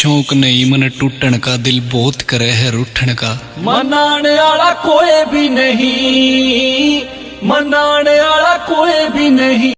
शौक नहीं, मन टूटन का, दिल बहुत करे है रूठन का। मनाने आला कोई भी नहीं, मनाने आला कोई भी नहीं।